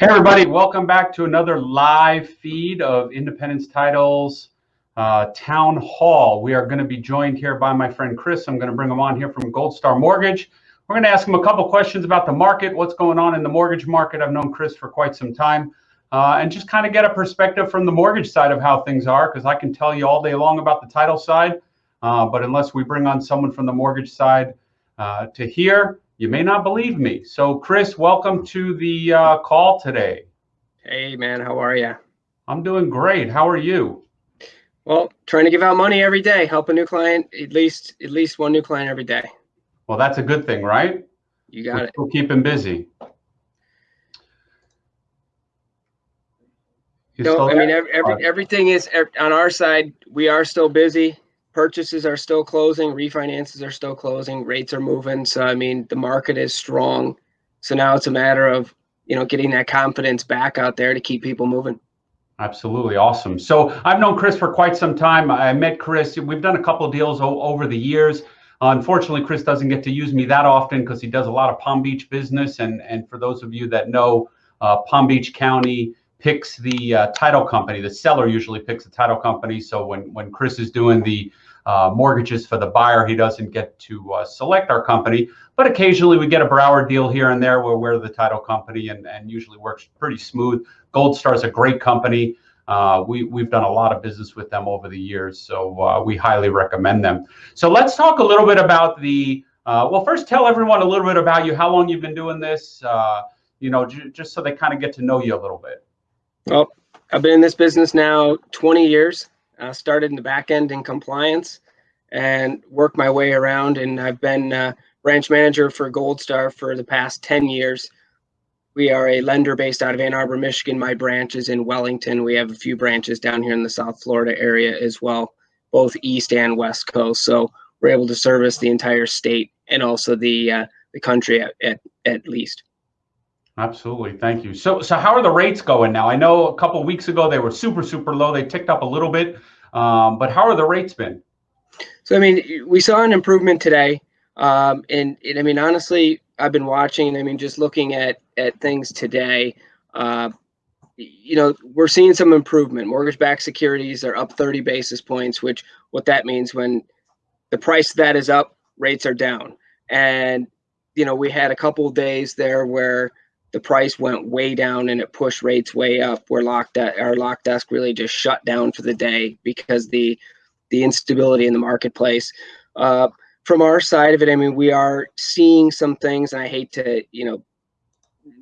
Hey everybody, welcome back to another live feed of Independence Titles uh, Town Hall. We are going to be joined here by my friend Chris. I'm going to bring him on here from Gold Star Mortgage. We're going to ask him a couple questions about the market, what's going on in the mortgage market. I've known Chris for quite some time. Uh, and just kind of get a perspective from the mortgage side of how things are, because I can tell you all day long about the title side. Uh, but unless we bring on someone from the mortgage side uh, to hear, you may not believe me. So, Chris, welcome to the uh, call today. Hey, man, how are you? I'm doing great. How are you? Well, trying to give out money every day, help a new client at least at least one new client every day. Well, that's a good thing, right? You got we'll, it. Keep him busy. You no, I mean every, every, everything is on our side. We are still busy purchases are still closing, refinances are still closing, rates are moving. So I mean, the market is strong. So now it's a matter of you know getting that confidence back out there to keep people moving. Absolutely awesome. So I've known Chris for quite some time. I met Chris. We've done a couple of deals over the years. unfortunately, Chris doesn't get to use me that often because he does a lot of Palm Beach business. And and for those of you that know, uh, Palm Beach County picks the uh, title company. The seller usually picks the title company. So when when Chris is doing the uh, mortgages for the buyer, he doesn't get to uh, select our company. But occasionally we get a Broward deal here and there where we're the title company and, and usually works pretty smooth. Gold Star is a great company. Uh, we, we've done a lot of business with them over the years, so uh, we highly recommend them. So let's talk a little bit about the, uh, well, first tell everyone a little bit about you, how long you've been doing this, you know, just so they kind of get to know you a little bit. Well, I've been in this business now 20 years. I started in the back end in compliance and worked my way around. And I've been uh, branch manager for Gold Star for the past 10 years. We are a lender based out of Ann Arbor, Michigan. My branch is in Wellington. We have a few branches down here in the South Florida area as well, both East and West Coast. So we're able to service the entire state and also the uh, the country at, at, at least. Absolutely. Thank you. So, so how are the rates going now? I know a couple weeks ago they were super, super low. They ticked up a little bit, um, but how are the rates been? So, I mean, we saw an improvement today. Um, and, and, I mean, honestly, I've been watching, I mean, just looking at, at things today, uh, you know, we're seeing some improvement. Mortgage-backed securities are up 30 basis points, which what that means when the price that is up, rates are down. And, you know, we had a couple days there where the price went way down and it pushed rates way up where locked at our lock desk really just shut down for the day because the the instability in the marketplace. Uh, from our side of it i mean we are seeing some things and i hate to you know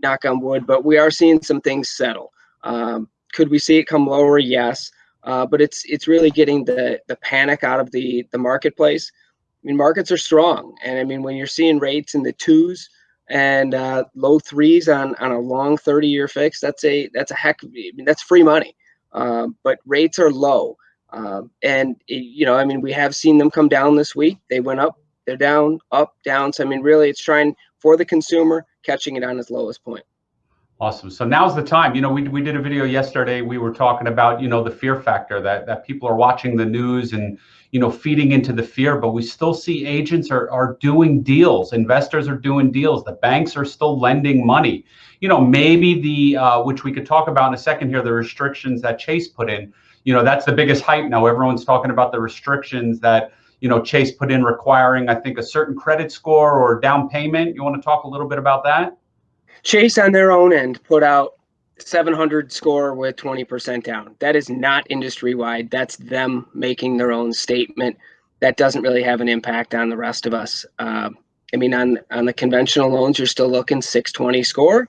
knock on wood but we are seeing some things settle. Um, could we see it come lower? Yes. Uh, but it's it's really getting the the panic out of the the marketplace. I mean markets are strong and i mean when you're seeing rates in the twos and uh, low threes on on a long 30 year fix that's a that's a heck of, I mean, that's free money. Um, but rates are low. Um, and it, you know i mean we have seen them come down this week. They went up they're down up down. So i mean really it's trying for the consumer catching it on its lowest point Awesome. So now's the time. You know, we, we did a video yesterday. We were talking about, you know, the fear factor that, that people are watching the news and, you know, feeding into the fear, but we still see agents are, are doing deals. Investors are doing deals. The banks are still lending money. You know, maybe the, uh, which we could talk about in a second here, the restrictions that Chase put in, you know, that's the biggest hype now. Everyone's talking about the restrictions that, you know, Chase put in requiring, I think, a certain credit score or down payment. You want to talk a little bit about that? Chase on their own end put out 700 score with 20% down. That is not industry wide. That's them making their own statement. That doesn't really have an impact on the rest of us. Uh, I mean, on on the conventional loans, you're still looking 620 score.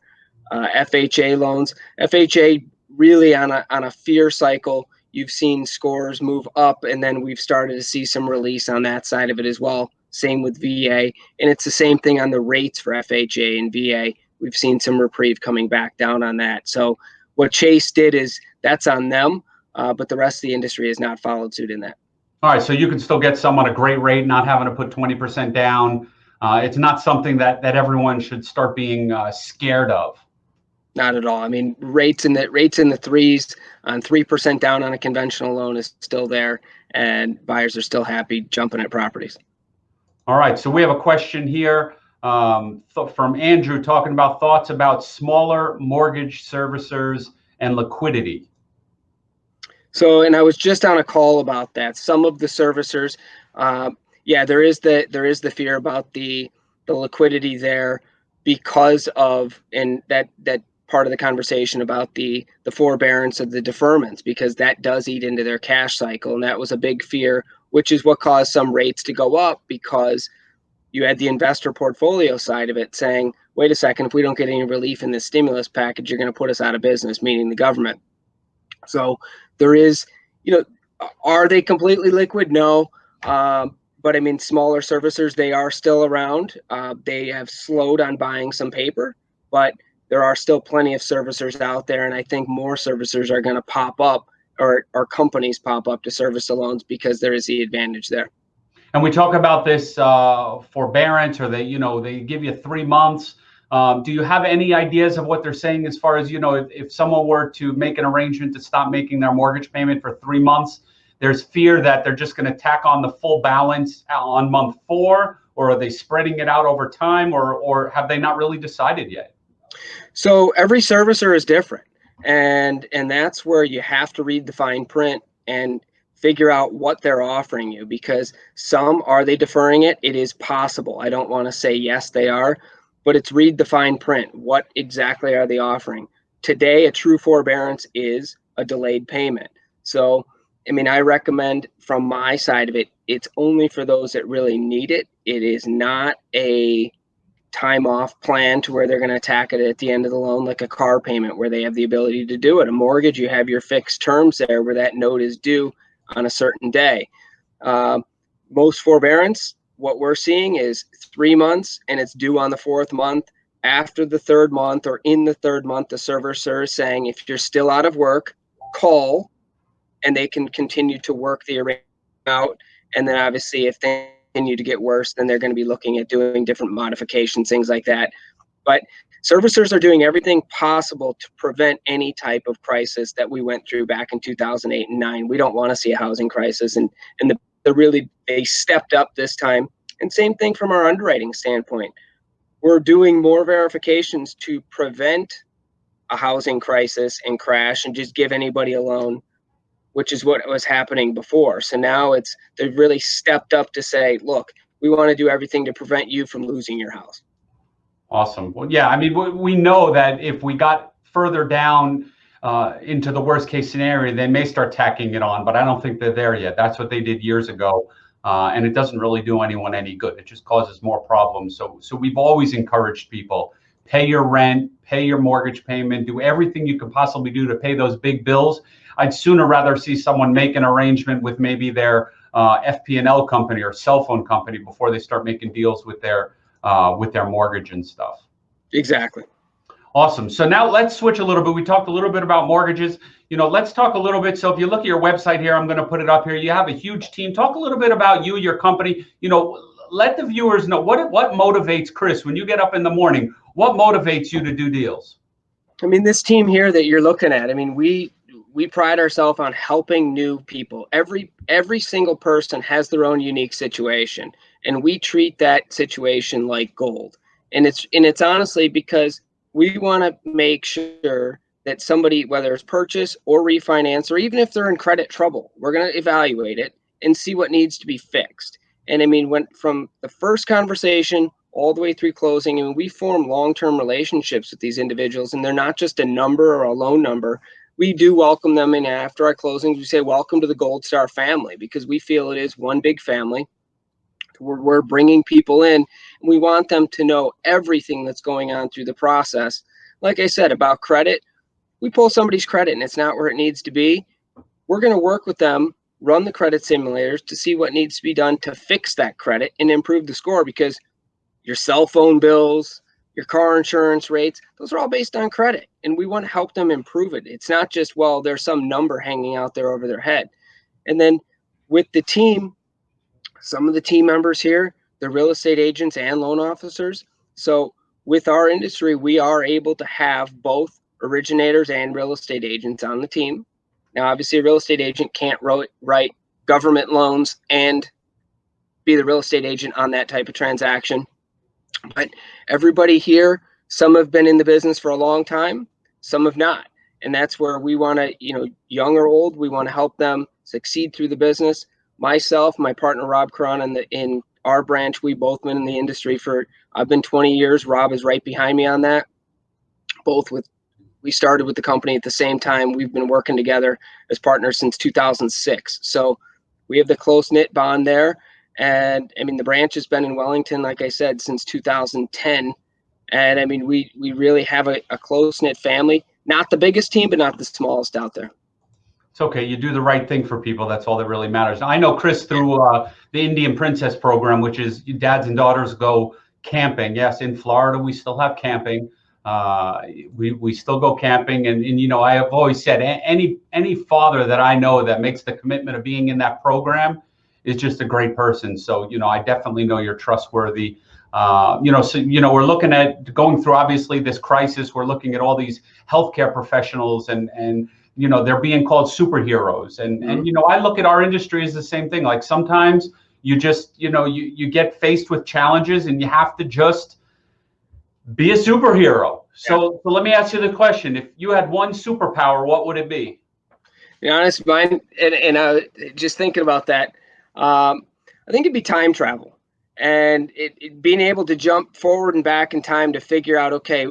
Uh, FHA loans, FHA really on a on a fear cycle. You've seen scores move up, and then we've started to see some release on that side of it as well. Same with VA, and it's the same thing on the rates for FHA and VA we've seen some reprieve coming back down on that. So what Chase did is that's on them, uh, but the rest of the industry has not followed suit in that. All right, so you can still get some someone a great rate, not having to put 20% down. Uh, it's not something that that everyone should start being uh, scared of. Not at all. I mean, rates in the rates in the threes on three percent down on a conventional loan is still there, and buyers are still happy jumping at properties. All right, so we have a question here. Um, th- from Andrew talking about thoughts about smaller mortgage servicers and liquidity. So, and I was just on a call about that. Some of the servicers, uh, yeah, there is the there is the fear about the the liquidity there because of and that that part of the conversation about the the forbearance of the deferments because that does eat into their cash cycle and that was a big fear which is what caused some rates to go up because you had the investor portfolio side of it saying wait a second if we don't get any relief in this stimulus package you're going to put us out of business meaning the government so there is you know are they completely liquid no um, but I mean, smaller servicers, they are still around. Uh, they have slowed on buying some paper, but there are still plenty of servicers out there. And I think more servicers are going to pop up or, or companies pop up to service the loans because there is the advantage there. And we talk about this uh, forbearance or they, you know, they give you three months. Um, do you have any ideas of what they're saying as far as, you know, if, if someone were to make an arrangement to stop making their mortgage payment for three months, there's fear that they're just going to tack on the full balance on month four, or are they spreading it out over time, or or have they not really decided yet? So every servicer is different, and and that's where you have to read the fine print and figure out what they're offering you because some are they deferring it? It is possible. I don't want to say yes they are but it's read the fine print. What exactly are they offering? Today a true forbearance is a delayed payment. So I mean, I recommend from my side of it, it's only for those that really need it. It is not a time off plan to where they're going to attack it at the end of the loan like a car payment where they have the ability to do it. A mortgage, you have your fixed terms there where that note is due on a certain day. Uh, most forbearance, what we're seeing is three months and it's due on the fourth month. After the third month or in the third month, the servicer is saying if you're still out of work, call and they can continue to work the arrangement out. And then obviously, if they continue to get worse, then they're going to be looking at doing different modifications, things like that. But servicers are doing everything possible to prevent any type of crisis that we went through back in 2008 and 9. We don't want to see a housing crisis, and and the, the really they stepped up this time. And same thing from our underwriting standpoint. We're doing more verifications to prevent a housing crisis and crash and just give anybody a loan which is what was happening before. So now it's they've really stepped up to say, look, we want to do everything to prevent you from losing your house. Awesome. Well, yeah, I mean, we know that if we got further down uh, into the worst case scenario, they may start tacking it on, but I don't think they're there yet. That's what they did years ago. Uh, and it doesn't really do anyone any good. It just causes more problems. So, so we've always encouraged people pay your rent, pay your mortgage payment, do everything you can possibly do to pay those big bills. I'd sooner rather see someone make an arrangement with maybe their uh, FP&L company or cell phone company before they start making deals with their uh, with their mortgage and stuff. Exactly. Awesome. So now let's switch a little bit. We talked a little bit about mortgages. You know, let's talk a little bit. So if you look at your website here, I'm going to put it up here. You have a huge team. Talk a little bit about you, your company. You know, let the viewers know what what motivates Chris when you get up in the morning. What motivates you to do deals? I mean, this team here that you're looking at. I mean, we we pride ourselves on helping new people. Every every single person has their own unique situation, and we treat that situation like gold. And it's and it's honestly because we want to make sure that somebody, whether it's purchase or refinance, or even if they're in credit trouble, we're going to evaluate it and see what needs to be fixed. And I mean, from the first conversation all the way through closing, I mean, we form long-term relationships with these individuals, and they're not just a number or a loan number we do welcome them in after our closings. We say, welcome to the Gold Star family because we feel it is one big family. We're, we're bringing people in. We want them to know everything that's going on through the process. Like I said about credit, we pull somebody's credit and it's not where it needs to be. We're going to work with them, run the credit simulators to see what needs to be done to fix that credit and improve the score because your cell phone bills, your car insurance rates, those are all based on credit. And we want to help them improve it. It's not just, well, there's some number hanging out there over their head. And then with the team, some of the team members here, they're real estate agents and loan officers. So with our industry, we are able to have both originators and real estate agents on the team. Now, obviously, a real estate agent can't write government loans and be the real estate agent on that type of transaction. But everybody here, some have been in the business for a long time, some have not. And that's where we want to, you know, young or old, we want to help them succeed through the business. Myself, my partner Rob Cron in the in our branch, we both been in the industry for I've been 20 years. Rob is right behind me on that. Both with we started with the company at the same time. We've been working together as partners since 2006. So we have the close knit bond there. And I mean, the branch has been in Wellington, like I said, since 2010. And I mean, we we really have a, a close knit family. Not the biggest team, but not the smallest out there. It's okay. You do the right thing for people. That's all that really matters. I know Chris through uh, the Indian Princess program, which is dads and daughters go camping. Yes, in Florida, we still have camping. Uh, we, we still go camping. And, and, you know, I have always said any, any father that I know that makes the commitment of being in that program is just a great person. So, you know, I definitely know you're trustworthy. Uh, you know, so you know, we're looking at going through obviously this crisis. We're looking at all these healthcare professionals, and and you know, they're being called superheroes. And mm-hmm. and you know, I look at our industry as the same thing. Like sometimes you just, you know, you you get faced with challenges, and you have to just be a superhero. So, yeah. so let me ask you the question: If you had one superpower, what would it be? be honest, mine, and and uh, just thinking about that, um, I think it'd be time travel and it, it, being able to jump forward and back in time to figure out okay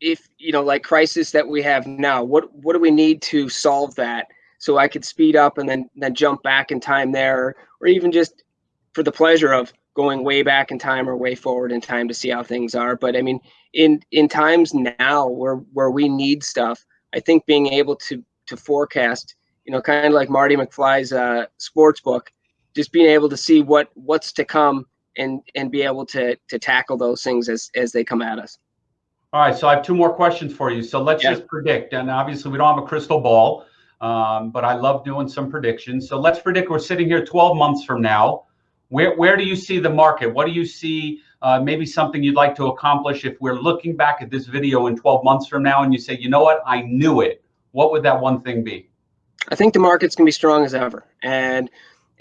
if you know like crisis that we have now what what do we need to solve that so i could speed up and then then jump back in time there or even just for the pleasure of going way back in time or way forward in time to see how things are. But i mean in in times now where where we need stuff i think being able to to forecast you know kind of like marty mcfly's uh sports book just being able to see what what's to come and and be able to to tackle those things as as they come at us. All right, so I have two more questions for you. So let's yeah. just predict, and obviously we don't have a crystal ball, um, but I love doing some predictions. So let's predict we're sitting here 12 months from now. Where where do you see the market? What do you see? Uh, maybe something you'd like to accomplish if we're looking back at this video in 12 months from now, and you say, you know what, I knew it. What would that one thing be? I think the market's gonna be strong as ever, and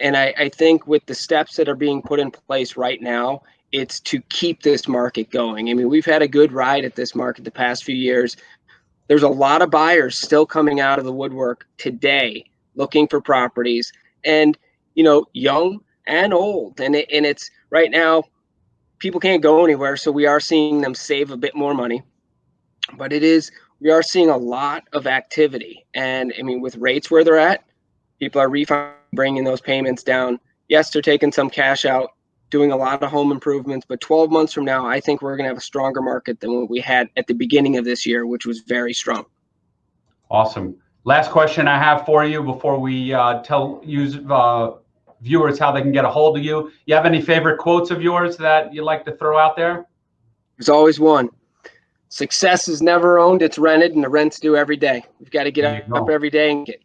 and I, I think with the steps that are being put in place right now, it's to keep this market going. I mean, we've had a good ride at this market the past few years. There's a lot of buyers still coming out of the woodwork today looking for properties and, you know, young and old. And, it, and it's right now, people can't go anywhere. So we are seeing them save a bit more money. But it is, we are seeing a lot of activity. And I mean, with rates where they're at, people are refinancing bringing those payments down. Yes, they're taking some cash out, doing a lot of home improvements, but 12 months from now, I think we're going to have a stronger market than what we had at the beginning of this year, which was very strong. Awesome. Last question I have for you before we uh, tell use uh, viewers how they can get a hold of you. You have any favorite quotes of yours that you like to throw out there? There's always one. Success is never owned; it's rented, and the rent's due every day. We've got to get up, up every day and get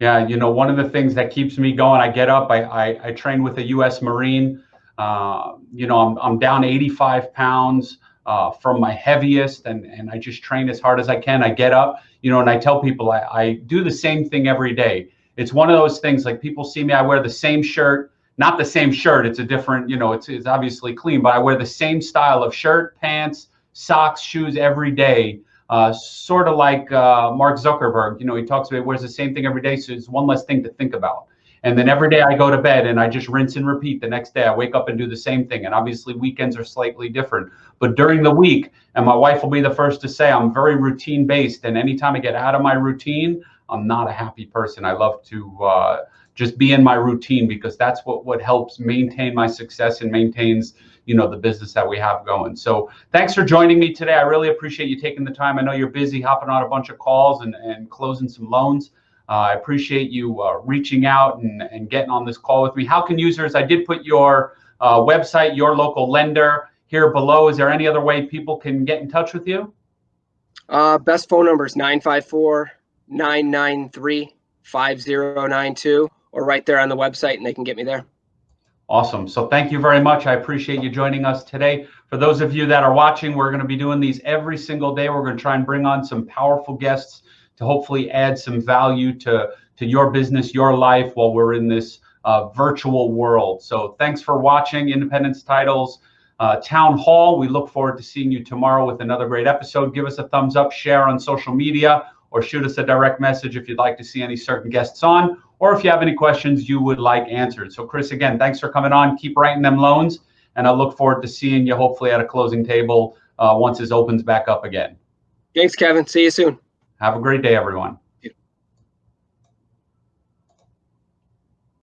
yeah, you know, one of the things that keeps me going, I get up, I, I, I train with a U.S. Marine. Uh, you know, I'm, I'm down 85 pounds uh, from my heaviest, and, and I just train as hard as I can. I get up, you know, and I tell people I, I do the same thing every day. It's one of those things like people see me, I wear the same shirt, not the same shirt. It's a different, you know, it's, it's obviously clean, but I wear the same style of shirt, pants, socks, shoes every day uh, sort of like uh, Mark Zuckerberg. You know, he talks about wears the same thing every day, so it's one less thing to think about. And then every day I go to bed and I just rinse and repeat. The next day I wake up and do the same thing. And obviously weekends are slightly different. But during the week, and my wife will be the first to say, I'm very routine based. And anytime I get out of my routine, I'm not a happy person. I love to uh, just be in my routine because that's what what helps maintain my success and maintains you know the business that we have going. So thanks for joining me today. I really appreciate you taking the time. I know you're busy hopping on a bunch of calls and, and closing some loans. Uh, i appreciate you uh, reaching out and, and getting on this call with me. How can users i did put your uh, website your local lender here below. Is there any other way people can get in touch with you? Uh, best phone number is 954 993 5092 or right there on the website and they can get me there. Awesome. So thank you very much. I appreciate you joining us today. For those of you that are watching, we're going to be doing these every single day. We're going to try and bring on some powerful guests to hopefully add some value to, to your business, your life while we're in this uh, virtual world. So thanks for watching Independence Titles. uh, town hall. We look forward to seeing you tomorrow with another great episode. Give us a thumbs up, share on social media, or shoot us a direct message if you'd like to see any certain guests on, or if you have any questions you would like answered. So, Chris, again, thanks for coming on. Keep writing them loans, and I look forward to seeing you hopefully at a closing table uh, once this opens back up again. Thanks, Kevin. See you soon. Have a great day, everyone.